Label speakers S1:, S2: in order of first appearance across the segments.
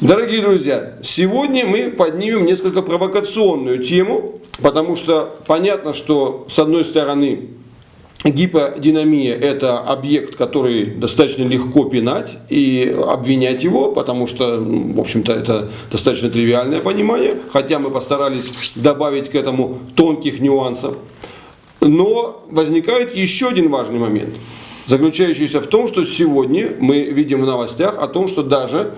S1: Дорогие друзья, сегодня мы поднимем несколько провокационную тему, потому что понятно, что с одной стороны гиподинамия это объект, который достаточно легко пинать и обвинять его, потому что, в общем-то, это достаточно тривиальное понимание, хотя мы постарались добавить к этому тонких нюансов. Но возникает еще один важный момент, заключающийся в том, что сегодня мы видим в новостях о том, что даже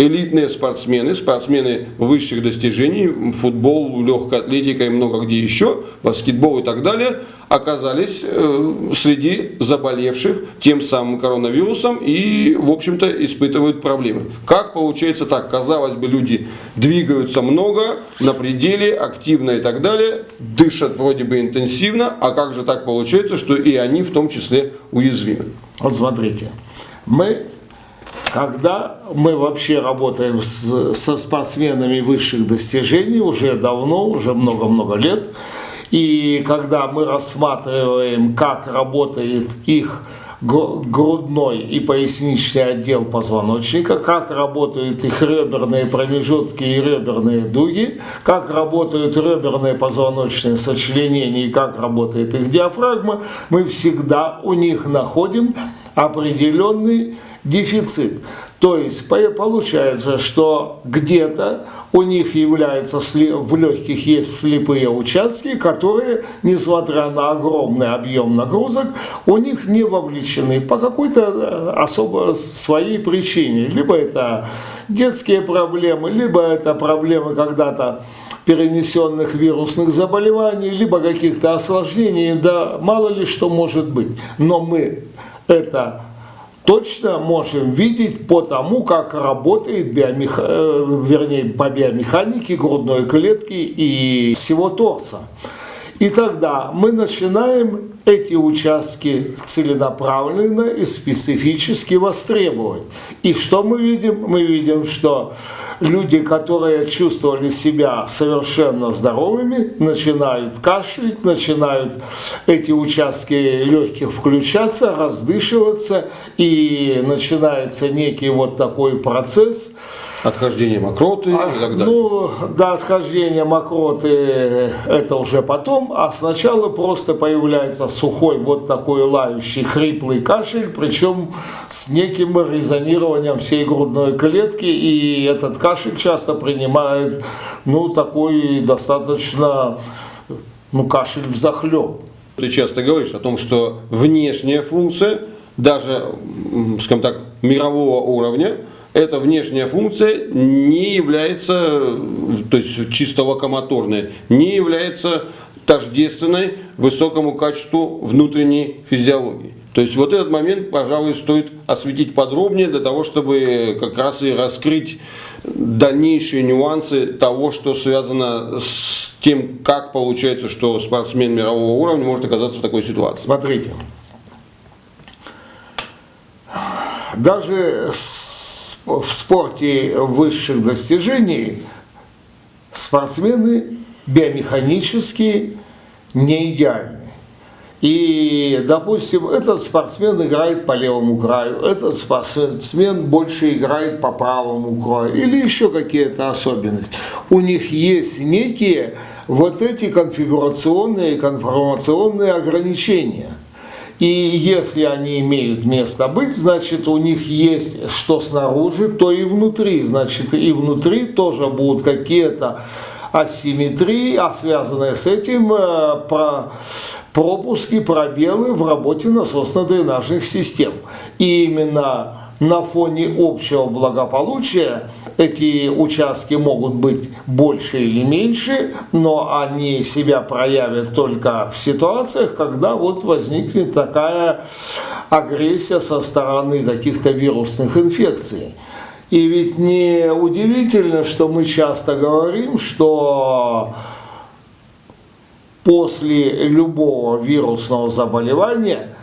S1: элитные спортсмены, спортсмены высших достижений, футбол, легкая атлетика и много где еще, баскетбол и так далее, оказались э, среди заболевших тем самым коронавирусом и, в общем-то, испытывают проблемы. Как получается так? Казалось бы, люди двигаются много, на пределе, активно и так далее, дышат вроде бы интенсивно, а как же так получается, что и они в том числе уязвимы?
S2: Вот смотрите, мы когда мы вообще работаем с, со спортсменами высших достижений уже давно, уже много-много лет, и когда мы рассматриваем, как работает их грудной и поясничный отдел позвоночника, как работают их реберные промежутки и реберные дуги, как работают реберные позвоночные сочленения и как работает их диафрагма, мы всегда у них находим определенный дефицит. То есть получается, что где-то у них является, в легких есть слепые участки, которые, несмотря на огромный объем нагрузок, у них не вовлечены по какой-то э, особо своей причине. Либо это детские проблемы, либо это проблемы когда-то перенесенных вирусных заболеваний, либо каких-то осложнений, да мало ли что может быть. Но мы это точно можем видеть по тому, как работает биомех... Э, вернее, по биомеханике грудной клетки и всего торса. И тогда мы начинаем эти участки целенаправленно и специфически востребовать. И что мы видим? Мы видим, что люди, которые чувствовали себя совершенно здоровыми, начинают кашлять, начинают эти участки легких включаться, раздышиваться, и начинается некий вот такой процесс –
S1: Отхождение мокроты а, и так далее.
S2: Ну, да, отхождение мокроты это уже потом, а сначала просто появляется сухой вот такой лающий хриплый кашель, причем с неким резонированием всей грудной клетки, и этот кашель часто принимает, ну, такой достаточно, ну, кашель в захлеб.
S1: Ты часто говоришь о том, что внешняя функция, даже, скажем так, мирового уровня, эта внешняя функция не является, то есть чисто локомоторная, не является тождественной высокому качеству внутренней физиологии. То есть вот этот момент, пожалуй, стоит осветить подробнее для того, чтобы как раз и раскрыть дальнейшие нюансы того, что связано с тем, как получается, что спортсмен мирового уровня может оказаться в такой ситуации.
S2: Смотрите, даже в спорте высших достижений спортсмены биомеханически не идеальны. И, допустим, этот спортсмен играет по левому краю, этот спортсмен больше играет по правому краю, или еще какие-то особенности. У них есть некие вот эти конфигурационные, конформационные ограничения – и если они имеют место быть, значит у них есть что снаружи, то и внутри. Значит и внутри тоже будут какие-то асимметрии, а связанные с этим э, про пропуски, пробелы в работе насосно-дренажных систем. И именно на фоне общего благополучия эти участки могут быть больше или меньше, но они себя проявят только в ситуациях, когда вот возникнет такая агрессия со стороны каких-то вирусных инфекций. И ведь не удивительно, что мы часто говорим, что после любого вирусного заболевания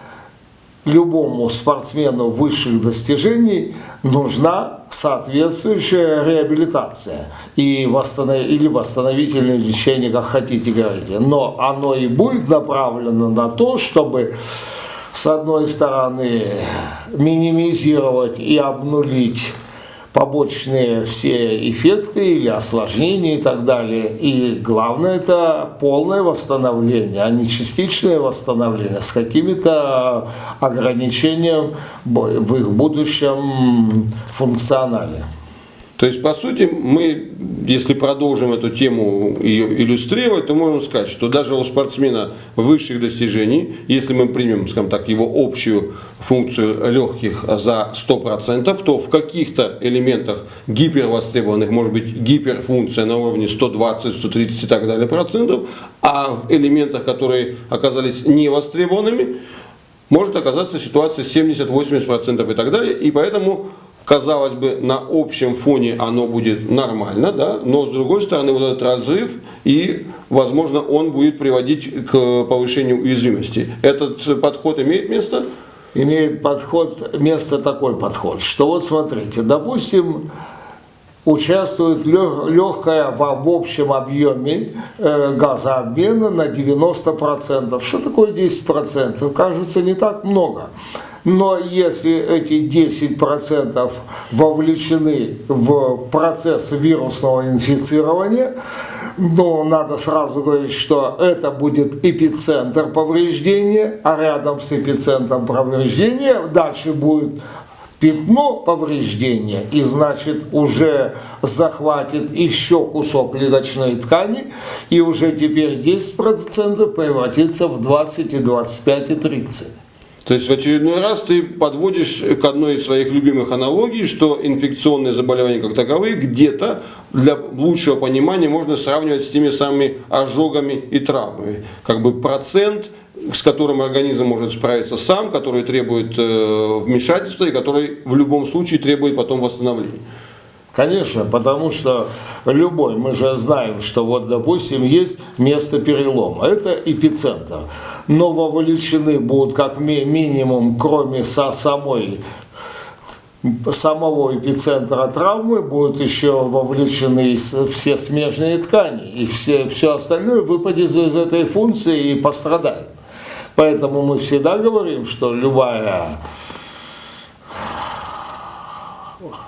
S2: любому спортсмену высших достижений нужна соответствующая реабилитация и восстанов... или восстановительное лечение, как хотите говорите. Но оно и будет направлено на то, чтобы с одной стороны минимизировать и обнулить побочные все эффекты или осложнения и так далее. И главное это полное восстановление, а не частичное восстановление с какими-то ограничениями в их будущем функционале.
S1: То есть, по сути, мы, если продолжим эту тему ее иллюстрировать, то можем сказать, что даже у спортсмена высших достижений, если мы примем, скажем так, его общую функцию легких за 100%, то в каких-то элементах гипервостребованных может быть гиперфункция на уровне 120, 130 и так далее процентов, а в элементах, которые оказались невостребованными, может оказаться ситуация 70-80% и так далее. И поэтому казалось бы, на общем фоне оно будет нормально, да, но с другой стороны вот этот разрыв и, возможно, он будет приводить к повышению уязвимости. Этот подход имеет место?
S2: Имеет подход, место такой подход, что вот смотрите, допустим, участвует легкая в общем объеме э, газообмена на 90%. Что такое 10%? Кажется, не так много. Но если эти 10% вовлечены в процесс вирусного инфицирования, но надо сразу говорить, что это будет эпицентр повреждения, а рядом с эпицентром повреждения дальше будет пятно повреждения и значит уже захватит еще кусок легочной ткани и уже теперь 10% превратится в 20 и 25 и 30.
S1: То есть в очередной раз ты подводишь к одной из своих любимых аналогий, что инфекционные заболевания как таковые где-то для лучшего понимания можно сравнивать с теми самыми ожогами и травмами. Как бы процент, с которым организм может справиться сам, который требует э, вмешательства и который в любом случае требует потом восстановления.
S2: Конечно, потому что любой, мы же знаем, что вот, допустим, есть место перелома, это эпицентр, но вовлечены будут как минимум, кроме со самой самого эпицентра травмы будут еще вовлечены все смежные ткани, и все, все остальное выпадет из этой функции и пострадает. Поэтому мы всегда говорим, что любая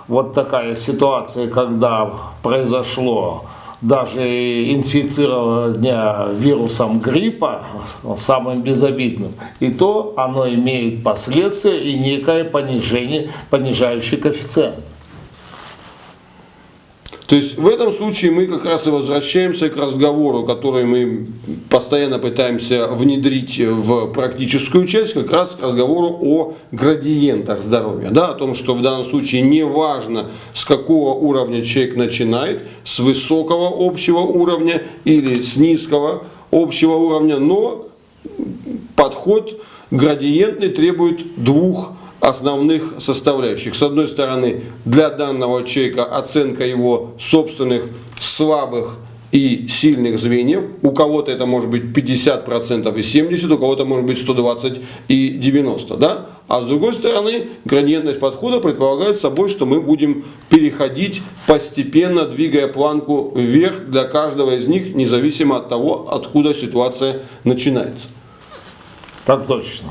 S2: вот такая ситуация, когда произошло даже инфицирование вирусом гриппа, самым безобидным, и то оно имеет последствия и некое понижение, понижающий коэффициент.
S1: То есть в этом случае мы как раз и возвращаемся к разговору, который мы постоянно пытаемся внедрить в практическую часть, как раз к разговору о градиентах здоровья. Да, о том, что в данном случае не важно, с какого уровня человек начинает, с высокого общего уровня или с низкого общего уровня, но подход градиентный требует двух основных составляющих. С одной стороны, для данного человека оценка его собственных слабых и сильных звеньев. У кого-то это может быть 50% и 70%, у кого-то может быть 120 и 90%. Да? А с другой стороны, градиентность подхода предполагает собой, что мы будем переходить постепенно, двигая планку вверх для каждого из них, независимо от того, откуда ситуация начинается.
S2: Так точно.